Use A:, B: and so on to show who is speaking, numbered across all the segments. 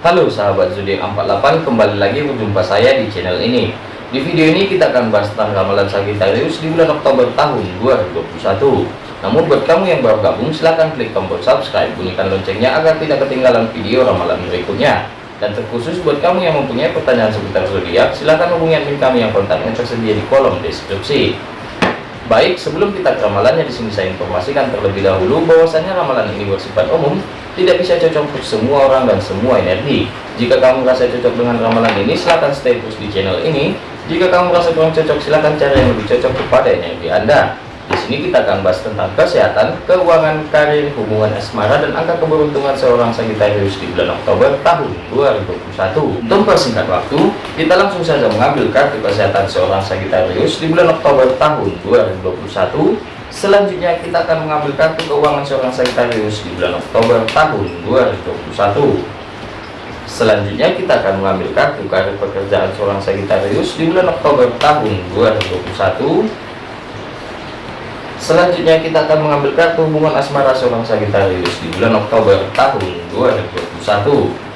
A: Halo sahabat zodiak 48 kembali lagi berjumpa saya di channel ini. Di video ini kita akan bahas tentang ramalan Sagittarius di bulan Oktober tahun 2021 namun buat kamu yang baru gabung silahkan klik tombol subscribe bunyikan loncengnya agar tidak ketinggalan video ramalan berikutnya. Dan terkhusus buat kamu yang mempunyai pertanyaan seputar zodiak silahkan hubungi admin kami yang kontaknya tersedia di kolom deskripsi. Baik, sebelum kita ke ramalannya di sini saya informasikan terlebih dahulu bahwasanya ramalan ini bersifat umum, tidak bisa cocok untuk semua orang dan semua energi. Jika kamu merasa cocok dengan ramalan ini, silahkan stay terus di channel ini. Jika kamu merasa kurang cocok, silahkan cari yang lebih cocok kepada energi Anda. Di sini kita akan bahas tentang kesehatan, keuangan, karir, hubungan asmara, dan angka keberuntungan seorang Sagittarius di bulan Oktober tahun 2021. Untuk persingkat waktu, kita langsung saja mengambil kartu kesehatan seorang Sagittarius di bulan Oktober tahun 2021. Selanjutnya kita akan mengambil kartu keuangan seorang Sagittarius di bulan Oktober tahun 2021. Selanjutnya kita akan mengambil kartu karir pekerjaan seorang Sagittarius di bulan Oktober tahun 2021 Selanjutnya kita akan mengambil kartu hubungan asmara seorang Sagittarius di bulan Oktober tahun 2021.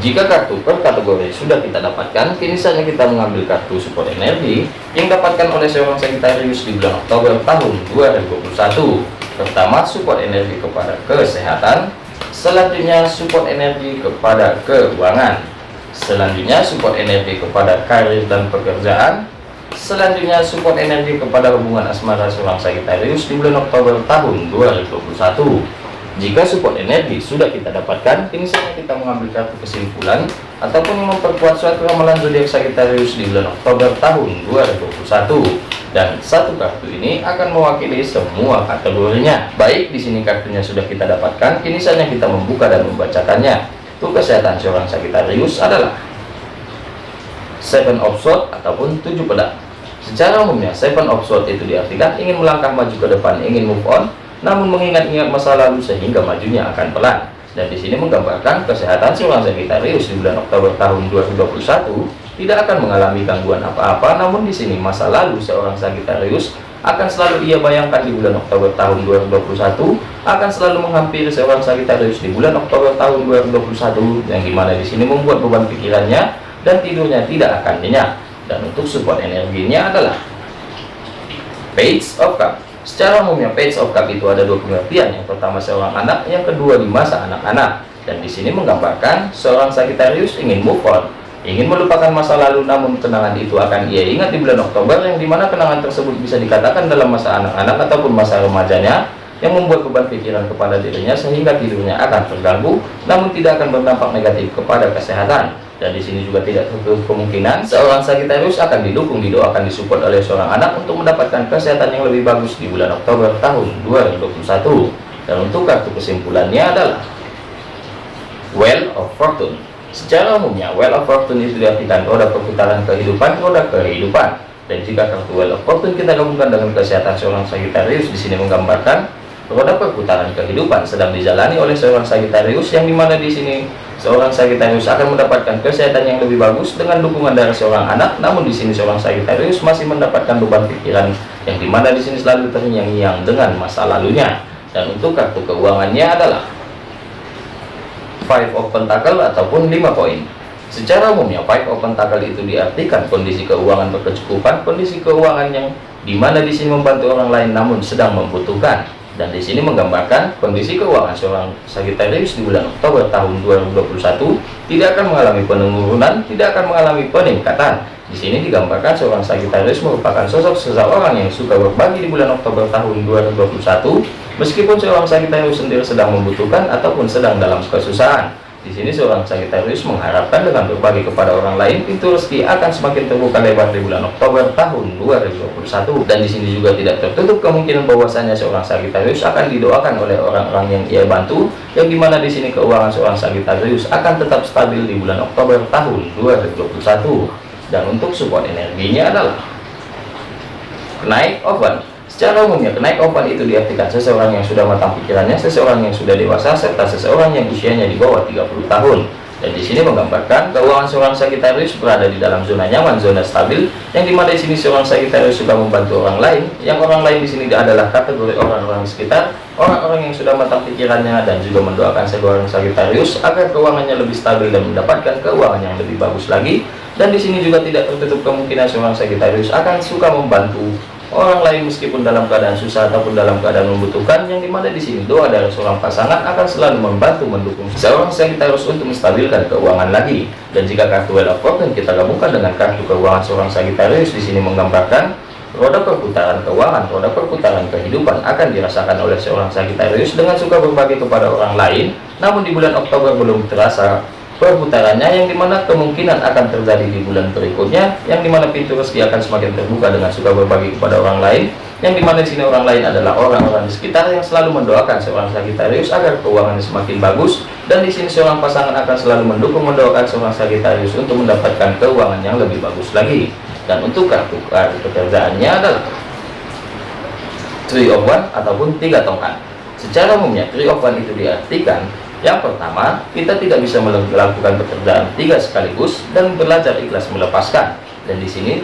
A: Jika kartu per kategori sudah kita dapatkan, kini saatnya kita mengambil kartu support energi yang dapatkan oleh seorang Sagittarius di bulan Oktober tahun 2021. Pertama, support energi kepada kesehatan. Selanjutnya, support energi kepada keuangan. Selanjutnya, support energi kepada karir dan pekerjaan Selanjutnya support energi kepada hubungan asmara seorang Sagittarius di bulan Oktober tahun 2021. Jika support energi sudah kita dapatkan, kini saatnya kita mengambil kartu kesimpulan ataupun memperkuat suatu ramalan zodiak Sagittarius di bulan Oktober tahun 2021. Dan satu kartu ini akan mewakili semua kategorinya. Baik, di sini kartunya sudah kita dapatkan, kini saatnya kita membuka dan membacakannya. Untuk kesehatan seorang Sagittarius adalah Seven of Swords ataupun tujuh pedang. Secara umumnya, seven of swords itu diartikan ingin melangkah maju ke depan, ingin move on, namun mengingat-ingat masa lalu sehingga majunya akan pelan. Dan di sini menggambarkan kesehatan seorang Sagittarius di bulan Oktober tahun 2021 tidak akan mengalami gangguan apa-apa, namun di sini masa lalu seorang Sagittarius akan selalu ia bayangkan di bulan Oktober tahun 2021 akan selalu menghampiri seorang Sagittarius di bulan Oktober tahun 2021 yang di mana di sini membuat beban pikirannya dan tidurnya tidak akan nyenyak. Dan untuk support energinya adalah page of cup secara umumnya page of cup itu ada dua pengertian yang pertama seorang anak yang kedua di masa anak-anak. Dan di sini menggambarkan seorang Sagittarius ingin move on ingin melupakan masa lalu namun kenangan itu akan ia ingat di bulan Oktober yang di mana kenangan tersebut bisa dikatakan dalam masa anak-anak ataupun masa remajanya yang membuat beban pikiran kepada dirinya sehingga tidurnya akan terganggu namun tidak akan berdampak negatif kepada kesehatan dan di sini juga tidak tertutup kemungkinan seorang Sagittarius akan didukung didoakan disupport oleh seorang anak untuk mendapatkan kesehatan yang lebih bagus di bulan Oktober tahun 2021 dan untuk kartu kesimpulannya adalah Well of Fortune. Secara umumnya Well of Fortune itu diartikan roda perputaran kehidupan roda kehidupan. Dan jika kartu Well of Fortune kita gabungkan dengan kesehatan seorang Sagittarius di sini menggambarkan roda perputaran kehidupan sedang dijalani oleh seorang Sagittarius yang di mana di sini seorang Sagittarius akan mendapatkan kesehatan yang lebih bagus dengan dukungan dari seorang anak. Namun di sini seorang Sagittarius masih mendapatkan beban pikiran yang di mana di sini selalu terngiang-ngiang dengan masa lalunya. Dan untuk kartu keuangannya adalah five of pentacle ataupun lima koin secara umumnya five of pentacle itu diartikan kondisi keuangan berkecukupan kondisi keuangan yang di mana di sini membantu orang lain namun sedang membutuhkan dan di sini menggambarkan kondisi keuangan seorang Sagittarius di bulan Oktober tahun 2021 tidak akan mengalami penurunan, tidak akan mengalami peningkatan. Di sini digambarkan seorang Sagittarius merupakan sosok seseorang yang suka berbagi di bulan Oktober tahun 2021 meskipun seorang Sagittarius sendiri sedang membutuhkan ataupun sedang dalam kesusahan. Di sini seorang Sagittarius mengharapkan dengan berbagi kepada orang lain, pintu rezeki akan semakin terbuka lebar di bulan Oktober tahun 2021. Dan di sini juga tidak tertutup kemungkinan bahwasanya seorang Sagittarius akan didoakan oleh orang-orang yang ia bantu, yang di mana di sini keuangan seorang Sagittarius akan tetap stabil di bulan Oktober tahun 2021. Dan untuk support energinya adalah naik oven Secara umumnya, kenaik opan itu diartikan seseorang yang sudah matang pikirannya, seseorang yang sudah dewasa, serta seseorang yang usianya di bawah 30 tahun. dan di sini menggambarkan keuangan seorang Sagittarius berada di dalam zona nyaman, zona stabil, yang di mana di sini seorang Sagittarius suka membantu orang lain, yang orang lain di sini adalah kategori orang-orang sekitar, orang-orang yang sudah matang pikirannya dan juga mendoakan seorang Sagittarius agar keuangannya lebih stabil dan mendapatkan keuangan yang lebih bagus lagi. Dan di sini juga tidak tertutup kemungkinan seorang Sagittarius akan suka membantu orang lain meskipun dalam keadaan susah ataupun dalam keadaan membutuhkan yang di mana di sini doa dari seorang pasangan akan selalu membantu mendukung seorang Sagittarius untuk menstabilkan keuangan lagi. Dan jika kartu Wheel of Fortune kita gabungkan dengan kartu keuangan seorang Sagittarius di sini menggambarkan roda perputaran keuangan roda perputaran kehidupan akan dirasakan oleh seorang Sagittarius dengan suka berbagi kepada orang lain. Namun di bulan Oktober belum terasa perputarannya yang di mana kemungkinan akan terjadi di bulan berikutnya yang di mana pintu rezeki akan semakin terbuka dengan suka berbagi kepada orang lain yang di mana di sini orang lain adalah orang-orang di sekitar yang selalu mendoakan seorang Sagittarius agar keuangannya semakin bagus dan di sini seorang pasangan akan selalu mendukung mendoakan seorang Sagittarius untuk mendapatkan keuangan yang lebih bagus lagi. Dan untuk kartu kartu pekerjaannya adalah Three of One ataupun tiga tongkat. Secara umumnya Three of One itu diartikan yang pertama, kita tidak bisa melakukan pekerjaan tiga sekaligus dan belajar ikhlas melepaskan. Dan di sini,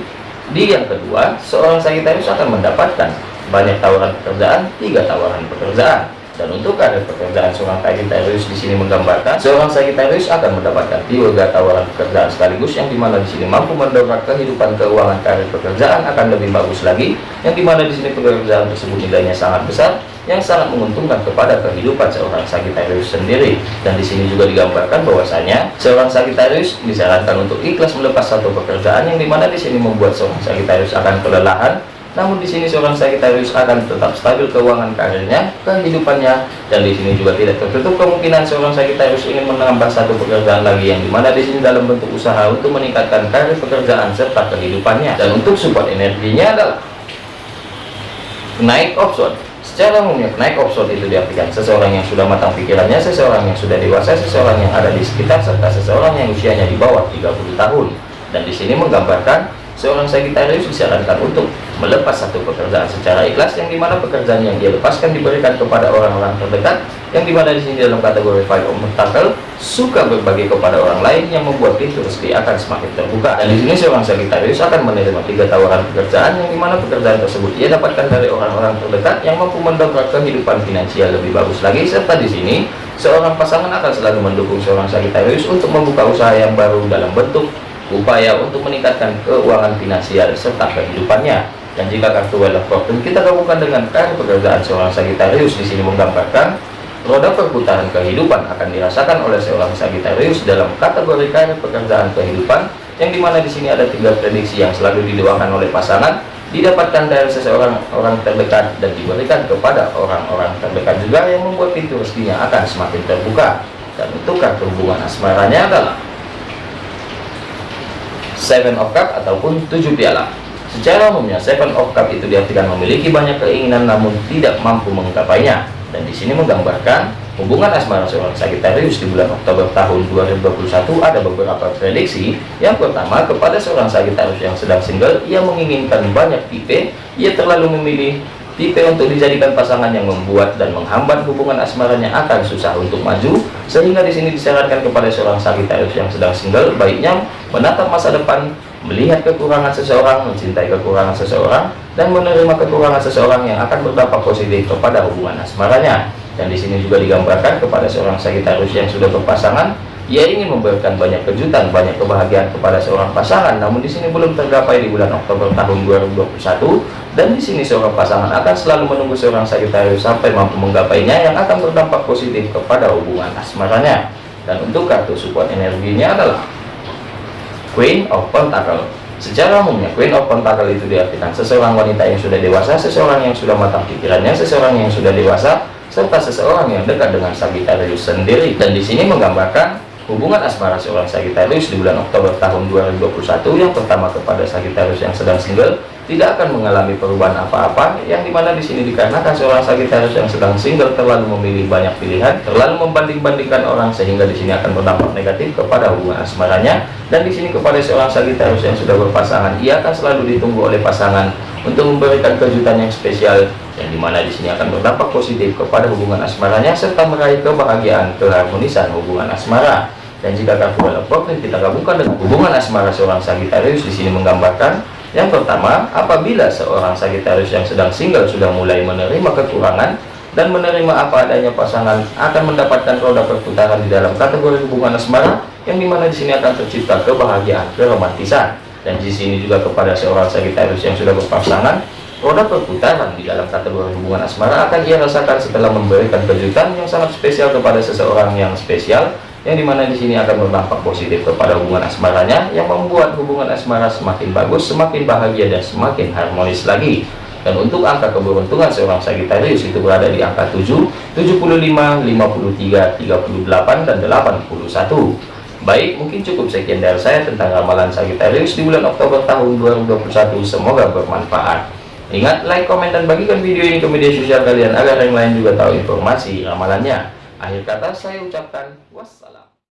A: di yang kedua, seorang Sagittarius akan mendapatkan banyak tawaran pekerjaan, tiga tawaran pekerjaan. Dan untuk karir pekerjaan seorang Sagittarius di sini menggambarkan seorang Sagittarius akan mendapatkan tiga tawaran pekerjaan sekaligus yang di mana di sini mampu mendongkrak kehidupan keuangan karir pekerjaan akan lebih bagus lagi yang di mana di sini pekerjaan tersebut nilainya sangat besar yang sangat menguntungkan kepada kehidupan seorang Sagittarius sendiri. Dan di sini juga digambarkan bahwasanya seorang Sagittarius disarankan untuk ikhlas melepas satu pekerjaan yang di mana di sini membuat seorang Sagittarius akan kelelahan namun di sini seorang Sagittarius akan tetap stabil keuangan karirnya, kehidupannya, dan di sini juga tidak tertutup kemungkinan seorang Sagittarius ingin menambah satu pekerjaan lagi yang di mana di sini dalam bentuk usaha untuk meningkatkan karir pekerjaan serta kehidupannya. Dan untuk support energinya adalah naik option. Secara umumnya naik option itu diartikan seseorang yang sudah matang pikirannya, seseorang yang sudah dewasa, seseorang yang ada di sekitar serta seseorang yang usianya di bawah 30 tahun. Dan di sini menggambarkan seorang Sagittarius disarankan untuk melepas satu pekerjaan secara ikhlas yang di mana pekerjaan yang dia lepaskan diberikan kepada orang-orang terdekat yang di mana di sini dalam kategori five of pentacle suka berbagi kepada orang lain yang membuat pintu rezeki akan semakin terbuka. Dan di sini seorang Sagittarius akan menerima tiga tawaran pekerjaan yang di mana pekerjaan tersebut ia dapatkan dari orang-orang terdekat yang mampu mendongkrak kehidupan finansial lebih bagus lagi. Serta di sini seorang pasangan akan selalu mendukung seorang Sagittarius untuk membuka usaha yang baru dalam bentuk upaya untuk meningkatkan keuangan finansial serta kehidupannya. Dan jika kartu Wheel of Fortune kita gabungkan dengan kartu pekerjaan seorang Sagittarius di sini menggambarkan roda perputaran kehidupan akan dirasakan oleh seorang Sagittarius dalam kategori karir pekerjaan kehidupan yang di mana di sini ada tiga prediksi yang selalu didoakan oleh pasangan didapatkan dari seseorang orang terdekat dan diberikan kepada orang-orang terdekat juga yang membuat pintu rezekinya akan semakin terbuka dan untuk kartu hubungan asmaranya adalah Seven of Cup ataupun tujuh piala. Secara umumnya Seven of Cup itu diartikan memiliki banyak keinginan namun tidak mampu menggapainya. Dan di sini menggambarkan hubungan asmara seorang Sagittarius di bulan Oktober tahun 2021 ada beberapa prediksi. Yang pertama kepada seorang Sagittarius yang sedang single, ia menginginkan banyak tipe, ia terlalu memilih tipe untuk dijadikan pasangan yang membuat dan menghambat hubungan asmaranya akan susah untuk maju sehingga di sini disarankan kepada seorang Sagittarius yang sedang single baiknya menatap masa depan melihat kekurangan seseorang mencintai kekurangan seseorang dan menerima kekurangan seseorang yang akan berdampak positif kepada hubungan asmaranya dan di sini juga digambarkan kepada seorang Sagittarius yang sudah berpasangan ia ingin memberikan banyak kejutan, banyak kebahagiaan kepada seorang pasangan, namun di sini belum tergapai di bulan Oktober tahun 2021. Dan di sini seorang pasangan akan selalu menunggu seorang Sagittarius sampai mampu menggapainya yang akan berdampak positif kepada hubungan asmaranya. Dan untuk kartu support energinya adalah Queen of Pentacle. Secara umumnya Queen of Pentacle itu diartikan seseorang wanita yang sudah dewasa, seseorang yang sudah matang pikirannya, seseorang yang sudah dewasa, serta seseorang yang dekat dengan Sagittarius sendiri. Dan di sini menggambarkan Hubungan asmara seorang Sagittarius di bulan Oktober tahun 2021 yang pertama kepada Sagittarius yang sedang single tidak akan mengalami perubahan apa-apa yang di mana di sini dikarenakan seorang Sagittarius yang sedang single terlalu memilih banyak pilihan, terlalu membanding-bandingkan orang sehingga di sini akan berdampak negatif kepada hubungan asmaranya. Dan di sini kepada seorang Sagittarius yang sudah berpasangan ia akan selalu ditunggu oleh pasangan untuk memberikan kejutan yang spesial yang di mana di sini akan berdampak positif kepada hubungan asmaranya serta meraih kebahagiaan keharmonisan hubungan asmara. Dan jika kartu profil kita gabungkan dengan hubungan asmara seorang Sagittarius di sini menggambarkan yang pertama, apabila seorang Sagittarius yang sedang single sudah mulai menerima kekurangan dan menerima apa adanya pasangan akan mendapatkan roda perputaran di dalam kategori hubungan asmara yang di mana di sini akan tercipta kebahagiaan keromantisan. Dan di sini juga kepada seorang Sagittarius yang sudah berpasangan roda perputaran di dalam kategori hubungan asmara akan ia rasakan setelah memberikan kejutan yang sangat spesial kepada seseorang yang spesial yang di mana di sini akan berdampak positif kepada hubungan asmaranya yang membuat hubungan asmara semakin bagus semakin bahagia dan semakin harmonis lagi. Dan untuk angka keberuntungan seorang Sagittarius itu berada di angka 7 75 53 38 dan 81 baik mungkin cukup sekian dari saya tentang ramalan Sagittarius di bulan Oktober tahun 2021 semoga bermanfaat. Ingat like komen dan bagikan video ini ke media sosial kalian agar yang lain juga tahu informasi ramalannya Akhir kata saya ucapkan wassalam.